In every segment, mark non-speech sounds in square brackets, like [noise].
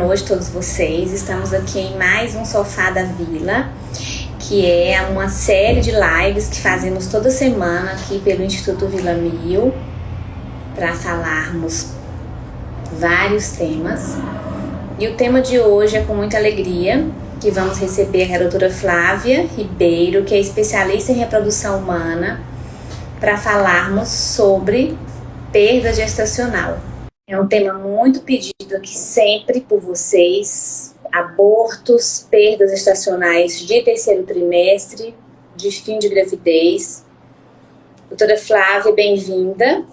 noite a todos vocês. Estamos aqui em mais um Sofá da Vila, que é uma série de lives que fazemos toda semana aqui pelo Instituto Vila Mil para falarmos vários temas. E o tema de hoje é com muita alegria que vamos receber a doutora Flávia Ribeiro, que é especialista em reprodução humana, para falarmos sobre perda gestacional. É um tema muito pedido aqui sempre por vocês. Abortos, perdas estacionais de terceiro trimestre, de fim de gravidez. Doutora Flávia, bem-vinda.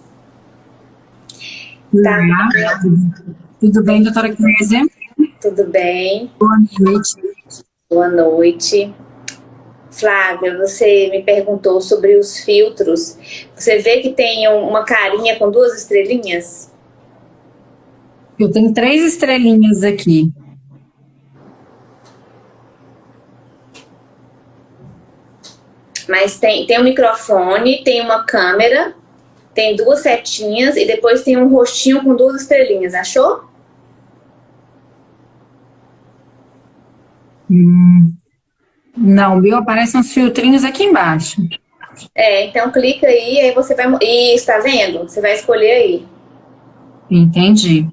Tá. Tudo bem, doutora Kézia? Tudo bem. Boa noite. Boa noite. Flávia, você me perguntou sobre os filtros. Você vê que tem uma carinha com duas estrelinhas? Eu tenho três estrelinhas aqui. Mas tem, tem um microfone, tem uma câmera, tem duas setinhas e depois tem um rostinho com duas estrelinhas, achou? Hum, não, meu aparecem uns filtrinhos aqui embaixo. É, então clica aí, aí você vai... Isso, tá vendo? Você vai escolher aí. Entendi.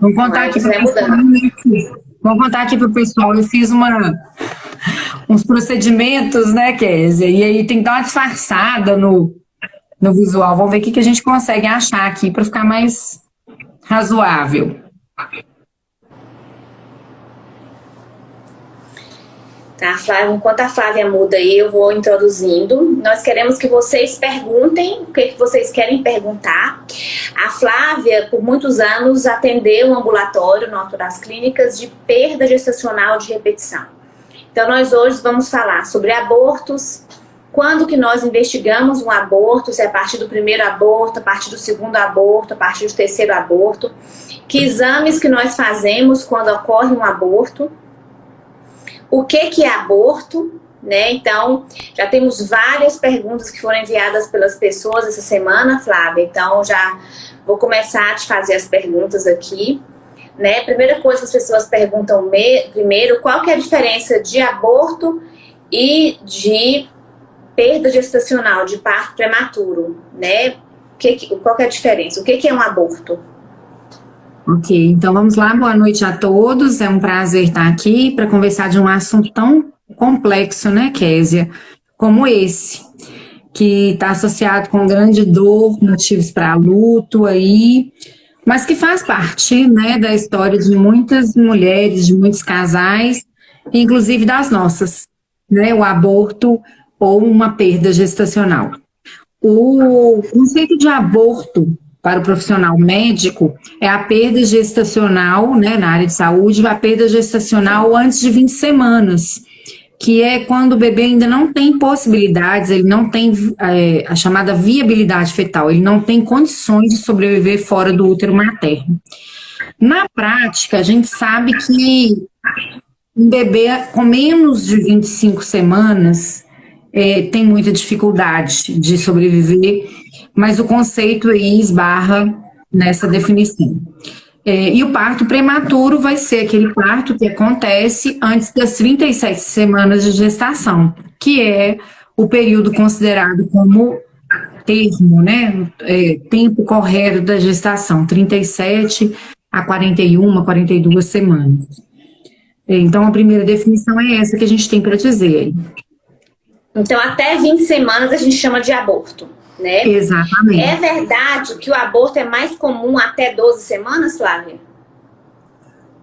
Vamos contar aqui para o pessoal. Vamos contar aqui para o pessoal. Eu fiz uma, uns procedimentos, né, Kézia? E aí tem que dar uma disfarçada no, no visual. Vamos ver o que, que a gente consegue achar aqui para ficar mais razoável. Tá, Flávia, enquanto a Flávia muda aí, eu vou introduzindo. Nós queremos que vocês perguntem o que, que vocês querem perguntar. A Flávia, por muitos anos, atendeu um ambulatório no Alto das Clínicas de perda gestacional de repetição. Então, nós hoje vamos falar sobre abortos, quando que nós investigamos um aborto, se é a partir do primeiro aborto, a partir do segundo aborto, a partir do terceiro aborto, que exames que nós fazemos quando ocorre um aborto, o que, que é aborto, né? Então, já temos várias perguntas que foram enviadas pelas pessoas essa semana, Flávia. Então, já vou começar a te fazer as perguntas aqui. Né? Primeira coisa que as pessoas perguntam me, primeiro, qual que é a diferença de aborto e de perda gestacional, de parto prematuro, né? Que, qual que é a diferença? O que, que é um aborto? Ok, então vamos lá, boa noite a todos, é um prazer estar aqui para conversar de um assunto tão complexo, né, Késia, como esse, que está associado com grande dor, motivos para luto aí, mas que faz parte, né, da história de muitas mulheres, de muitos casais, inclusive das nossas, né, o aborto ou uma perda gestacional. O conceito de aborto para o profissional médico é a perda gestacional, né, na área de saúde, a perda gestacional antes de 20 semanas, que é quando o bebê ainda não tem possibilidades, ele não tem é, a chamada viabilidade fetal, ele não tem condições de sobreviver fora do útero materno. Na prática, a gente sabe que um bebê com menos de 25 semanas é, tem muita dificuldade de sobreviver mas o conceito aí esbarra nessa definição. É, e o parto prematuro vai ser aquele parto que acontece antes das 37 semanas de gestação, que é o período considerado como termo, né, é, tempo correto da gestação, 37 a 41, 42 semanas. É, então, a primeira definição é essa que a gente tem para dizer. Então, até 20 semanas a gente chama de aborto né? Exatamente. É verdade que o aborto é mais comum até 12 semanas, Flávia?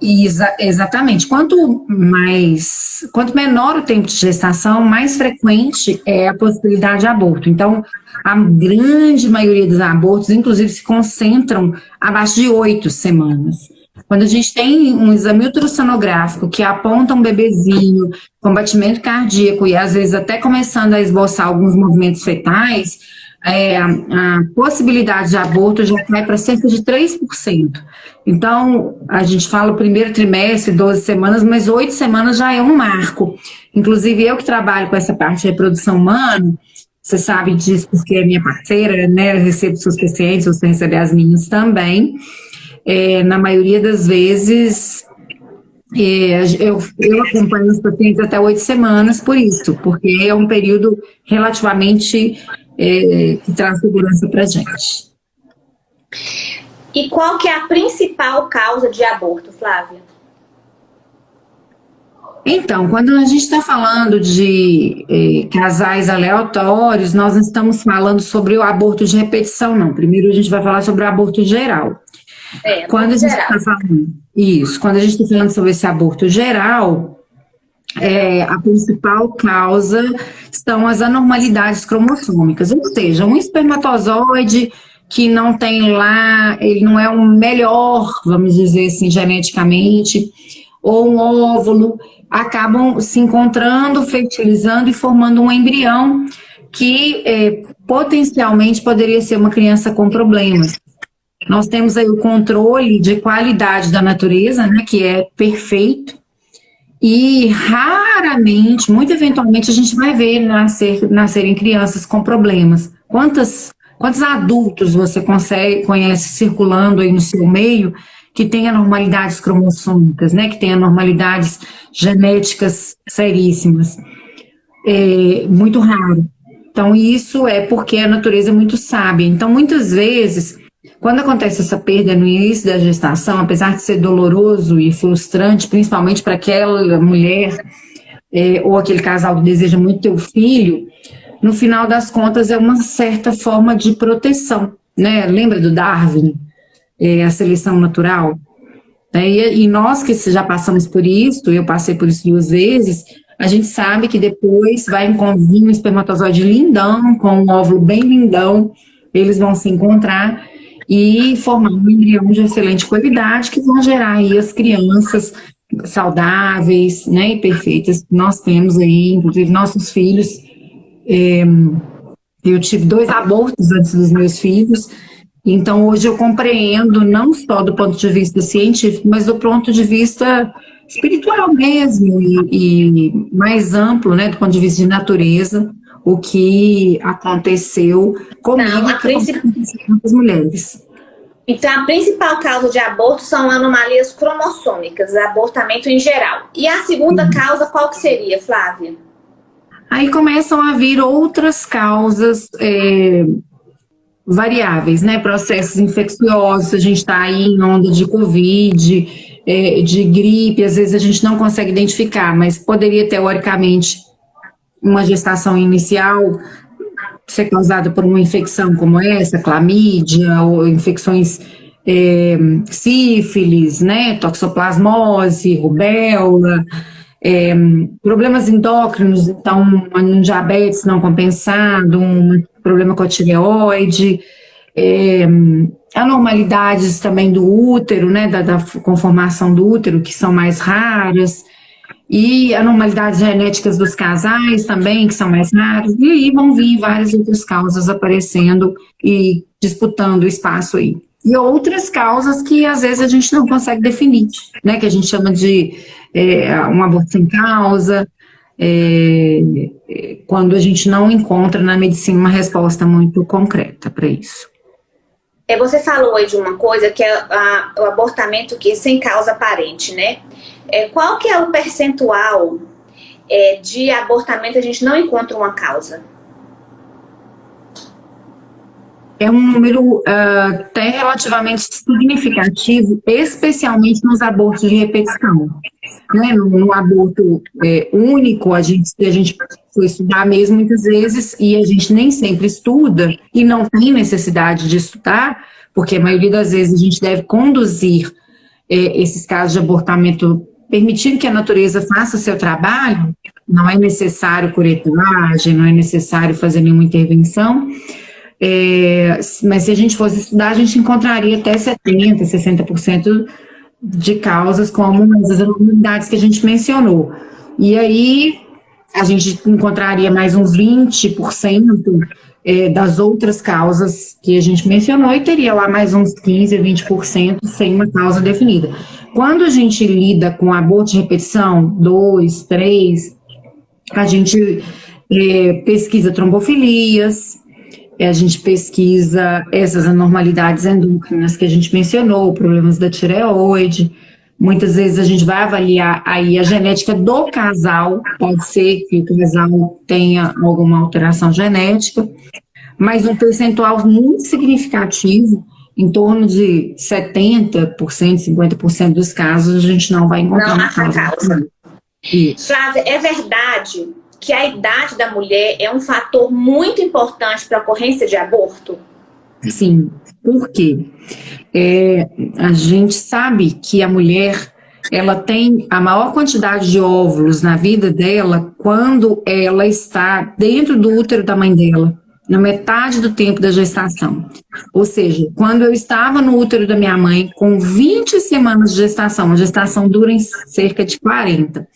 Exa exatamente. Quanto mais, quanto menor o tempo de gestação, mais frequente é a possibilidade de aborto. Então, a grande maioria dos abortos, inclusive, se concentram abaixo de oito semanas. Quando a gente tem um exame ultrassonográfico que aponta um bebezinho com batimento cardíaco e às vezes até começando a esboçar alguns movimentos fetais, é, a possibilidade de aborto já cai para cerca de 3%. Então, a gente fala primeiro trimestre, 12 semanas, mas 8 semanas já é um marco. Inclusive, eu que trabalho com essa parte de reprodução humana, você sabe disso porque é minha parceira, né? Eu recebo seus pacientes, você recebe as minhas também. é, na maioria das vezes, é, eu, eu acompanho os pacientes até oito semanas por isso, porque é um período relativamente é, que traz segurança para a gente. E qual que é a principal causa de aborto, Flávia? Então, quando a gente está falando de eh, casais aleatórios, nós não estamos falando sobre o aborto de repetição, não. Primeiro a gente vai falar sobre o aborto geral. É, quando a gente está falando isso, quando a gente está falando sobre esse aborto geral, é, a principal causa são as anormalidades cromossômicas, ou seja, um espermatozoide que não tem lá, ele não é o melhor, vamos dizer assim, geneticamente, ou um óvulo, acabam se encontrando, fertilizando e formando um embrião que é, potencialmente poderia ser uma criança com problemas. Nós temos aí o controle de qualidade da natureza, né, que é perfeito, e raramente, muito eventualmente, a gente vai ver nascer, nascerem crianças com problemas. Quantas, quantos adultos você consegue, conhece circulando aí no seu meio que tem anormalidades cromossômicas, né, que tem anormalidades genéticas seríssimas? É muito raro. Então, isso é porque a natureza é muito sábia. Então, muitas vezes, quando acontece essa perda no início da gestação, apesar de ser doloroso e frustrante, principalmente para aquela mulher é, ou aquele casal que deseja muito ter o filho, no final das contas é uma certa forma de proteção, né? Lembra do Darwin, é, a seleção natural? É, e, nós que já passamos por isso, eu passei por isso duas vezes, a gente sabe que depois vai vir um espermatozoide lindão, com um óvulo bem lindão, eles vão se encontrar e formar um embrião de excelente qualidade que vão gerar aí as crianças saudáveis, né, e perfeitas que nós temos aí, inclusive nossos filhos. É, eu tive dois abortos antes dos meus filhos, então hoje eu compreendo não só do ponto de vista científico, mas do ponto de vista espiritual mesmo e, e mais amplo, né, do ponto de vista de natureza, o que aconteceu comigo Não, a princip... com as mulheres. Então, a principal causa de aborto são anomalias cromossômicas, abortamento em geral. E a segunda uhum. causa, qual que seria, Flávia? Aí começam a vir outras causas é, variáveis, né? Processos infecciosos, a gente está aí em onda de Covid, é, de gripe, às vezes a gente não consegue identificar, mas poderia, teoricamente, uma gestação inicial ser causada por uma infecção como essa, clamídia, ou infecções é, sífilis, né, toxoplasmose, rubéola, é, problemas endócrinos, então um diabetes não compensado, um problema com a tireoide, é, anormalidades também do útero, né, da, da conformação do útero, que são mais raras, e anormalidades genéticas dos casais também, que são mais raras, e aí vão vir várias outras causas aparecendo e disputando o espaço aí. E outras causas que às vezes a gente não consegue definir, né, que a gente chama de é, um aborto sem causa, é, quando a gente não encontra na medicina uma resposta muito concreta para isso. É, você falou aí de uma coisa que é a, o abortamento que é sem causa aparente, né? É, qual que é o percentual é, de abortamento a gente não encontra uma causa? É um número uh, até relativamente significativo, especialmente nos abortos de repetição. Né? No, no aborto é, único, a gente, a gente foi estudar mesmo muitas vezes e a gente nem sempre estuda e não tem necessidade de estudar, porque a maioria das vezes a gente deve conduzir é, esses casos de abortamento permitindo que a natureza faça o seu trabalho, não é necessário curetagem, não é necessário fazer nenhuma intervenção, é, mas se a gente fosse estudar, a gente encontraria até 70%, 60% de causas como as anormalidades que a gente mencionou. E aí, a gente encontraria mais uns 20% é, das outras causas que a gente mencionou e teria lá mais uns 15, 20% sem uma causa definida. Quando a gente lida com aborto de repetição, dois, três, a gente é, pesquisa trombofilias, a gente pesquisa essas anormalidades endócrinas que a gente mencionou, problemas da tireoide. Muitas vezes a gente vai avaliar aí a genética do casal, pode ser que o casal tenha alguma alteração genética, mas um percentual muito significativo, em torno de 70%, 50% dos casos, a gente não vai encontrar não uma causa. causa. Flávia, é verdade que a idade da mulher é um fator muito importante para a ocorrência de aborto? Sim, por quê? É, a gente sabe que a mulher ela tem a maior quantidade de óvulos na vida dela quando ela está dentro do útero da mãe dela, na metade do tempo da gestação. Ou seja, quando eu estava no útero da minha mãe com 20 semanas de gestação, a gestação dura em cerca de 40.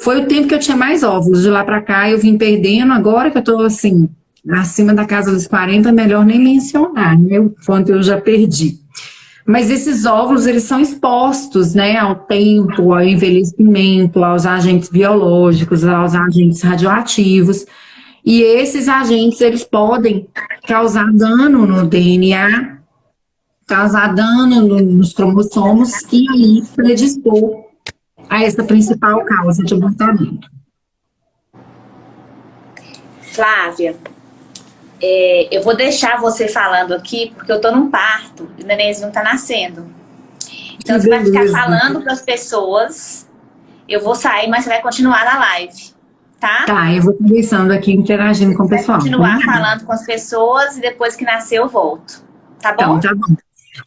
Foi o tempo que eu tinha mais óvulos. De lá para cá eu vim perdendo. Agora que eu estou assim, acima da casa dos 40, é melhor nem mencionar, né? O quanto eu já perdi. Mas esses óvulos, eles são expostos, né, ao tempo, ao envelhecimento, aos agentes biológicos, aos agentes radioativos. E esses agentes, eles podem causar dano no DNA, causar dano nos cromossomos e aí predispor a essa principal causa de abortamento. Flávia, é, eu vou deixar você falando aqui, porque eu estou num parto e o nenenzinho está nascendo. Então que você beleza. vai ficar falando para as pessoas, eu vou sair, mas você vai continuar na live, tá? Tá, eu vou conversando aqui, interagindo com o pessoal. Vou continuar falando com as pessoas e depois que nascer eu volto, tá bom? Então, tá bom.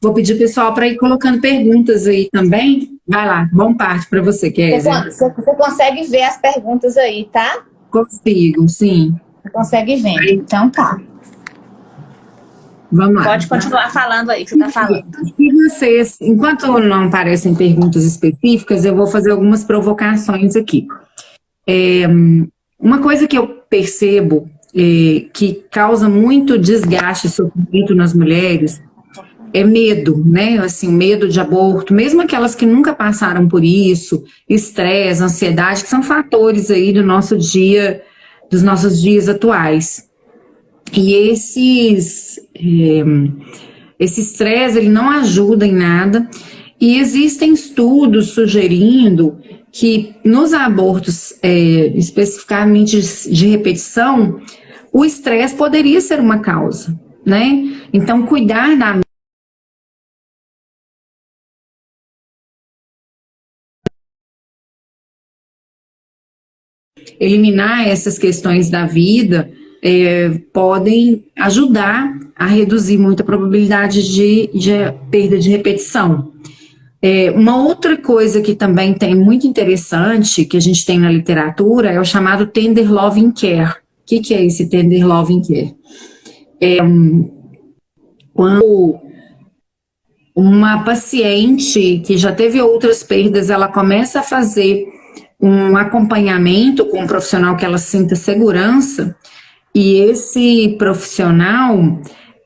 Vou pedir o pessoal para ir colocando perguntas aí também. Vai lá, bom parte para você, Kézia. Você, você consegue ver as perguntas aí, tá? Consigo, sim. Você consegue ver, então tá. Vamos lá. Pode continuar falando aí, que você está falando. E vocês, enquanto não aparecem perguntas específicas, eu vou fazer algumas provocações aqui. É, uma coisa que eu percebo é, que causa muito desgaste e sofrimento nas mulheres é medo, né? Assim, medo de aborto, mesmo aquelas que nunca passaram por isso, estresse, ansiedade, que são fatores aí do nosso dia, dos nossos dias atuais. E esses, é, esse estresse, ele não ajuda em nada, e existem estudos sugerindo que nos abortos, é, especificamente de repetição, o estresse poderia ser uma causa, né? Então, cuidar da eliminar essas questões da vida é, podem ajudar a reduzir muito a probabilidade de, de perda de repetição. É, uma outra coisa que também tem muito interessante, que a gente tem na literatura, é o chamado Tender Loving Care. O que, que é esse Tender Loving Care? É, quando uma paciente que já teve outras perdas, ela começa a fazer um acompanhamento com um profissional que ela sinta segurança, e esse profissional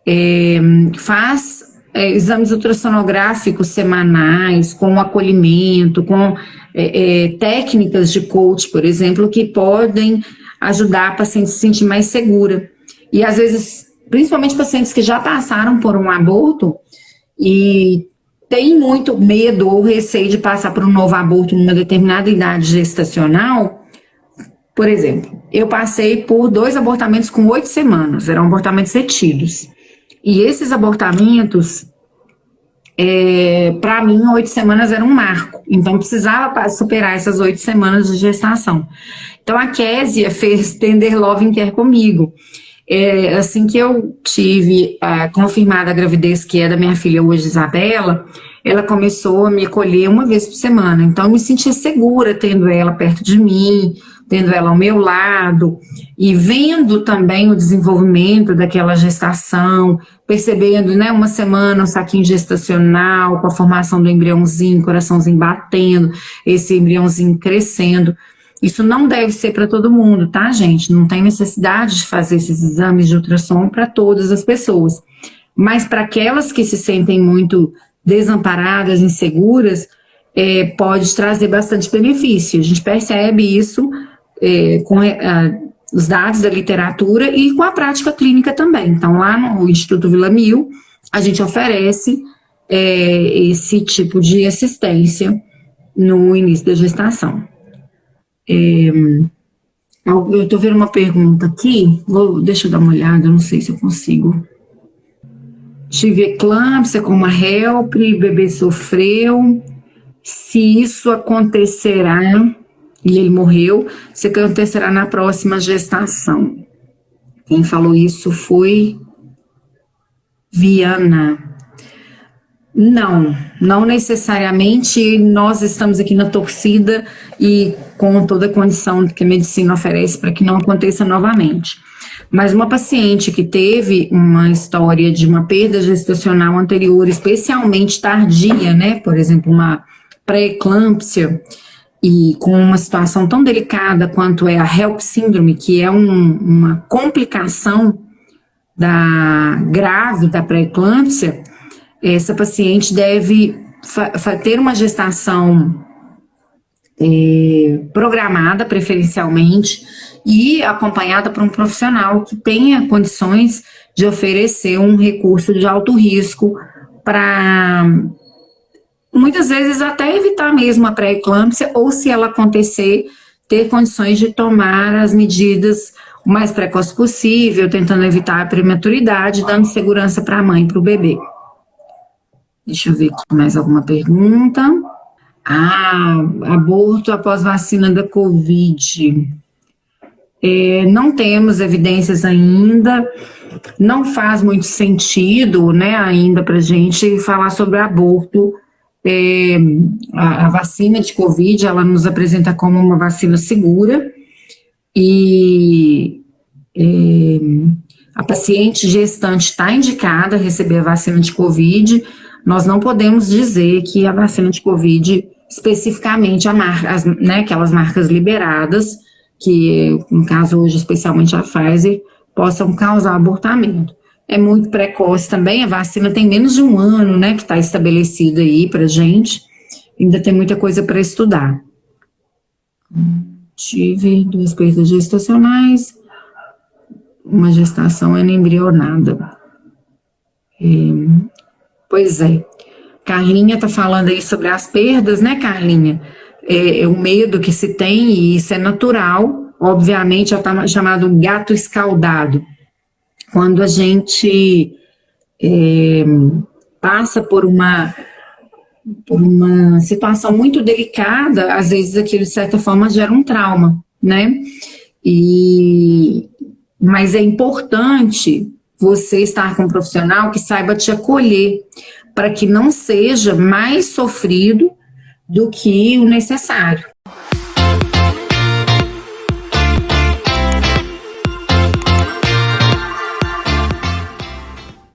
é, faz é, exames ultrassonográficos semanais, com acolhimento, com é, é, técnicas de coach, por exemplo, que podem ajudar a paciente a se sentir mais segura. E às vezes, principalmente pacientes que já passaram por um aborto e tem muito medo ou receio de passar por um novo aborto numa determinada idade gestacional, por exemplo, eu passei por dois abortamentos com oito semanas, eram abortamentos retidos. E esses abortamentos, é, para mim, oito semanas era um marco. Então, precisava superar essas oito semanas de gestação. Então, a Késia [laughs] fez Tender Love Care comigo. É, assim que eu tive a confirmada a gravidez que é da minha filha hoje, Isabela, ela começou a me acolher uma vez por semana. Então, eu me sentia segura tendo ela perto de mim, tendo ela ao meu lado, e vendo também o desenvolvimento daquela gestação, percebendo, né, uma semana um saquinho gestacional, com a formação do embriãozinho, coraçãozinho batendo, esse embriãozinho crescendo. Isso não deve ser para todo mundo, tá, gente? Não tem necessidade de fazer esses exames de ultrassom para todas as pessoas. Mas para aquelas que se sentem muito desamparadas, inseguras, é, pode trazer bastante benefício. A gente percebe isso é, com, a, os dados da literatura e com a prática clínica também. Então, lá no Instituto Vila Mil, a gente oferece é, esse tipo de assistência no início da gestação. É, eu estou vendo uma pergunta aqui, vou, deixa eu dar uma olhada, não sei se eu consigo. Tive eclâmpsia com uma HELP, bebê sofreu. Se isso acontecerá, e ele morreu, se acontecerá na próxima gestação. Quem falou isso foi Viana. Não, não necessariamente nós estamos aqui na torcida e com toda a condição que a medicina oferece para que não aconteça novamente. Mas uma paciente que teve uma história de uma perda gestacional anterior, especialmente tardia, né, por exemplo, uma pré-eclâmpsia, e com uma situação tão delicada quanto é a HELP síndrome, que é um, uma complicação da grave da pré-eclâmpsia, essa paciente deve ter uma gestação é, programada preferencialmente e acompanhada por um profissional que tenha condições de oferecer um recurso de alto risco para muitas vezes até evitar mesmo a pré-eclâmpsia ou se ela acontecer, ter condições de tomar as medidas o mais precoce possível, tentando evitar a prematuridade, dando segurança para a mãe e para o bebê. Deixa eu ver aqui mais alguma pergunta. Ah, aborto após vacina da Covid. É, não temos evidências ainda, não faz muito sentido, né, ainda para gente falar sobre aborto. É, a, a, vacina de Covid, ela nos apresenta como uma vacina segura e é, a paciente gestante está indicada a receber a vacina de Covid, nós não podemos dizer que a vacina de Covid, especificamente a marca, as, né, aquelas marcas liberadas, que no caso hoje especialmente a Pfizer, possam causar abortamento. É muito precoce também, a vacina tem menos de um ano, né, que está estabelecida aí para gente, ainda tem muita coisa para estudar. Tive duas perdas gestacionais, uma gestação embrionada. É, Pois é. Carlinha está falando aí sobre as perdas, né, Carlinha? É, é, o medo que se tem, e isso é natural, obviamente, já está chamado gato escaldado. Quando a gente é, passa por uma, por uma situação muito delicada, às vezes aquilo, de certa forma, gera um trauma, né? E, mas é importante você estar com um profissional que saiba te acolher, para que não seja mais sofrido do que o necessário,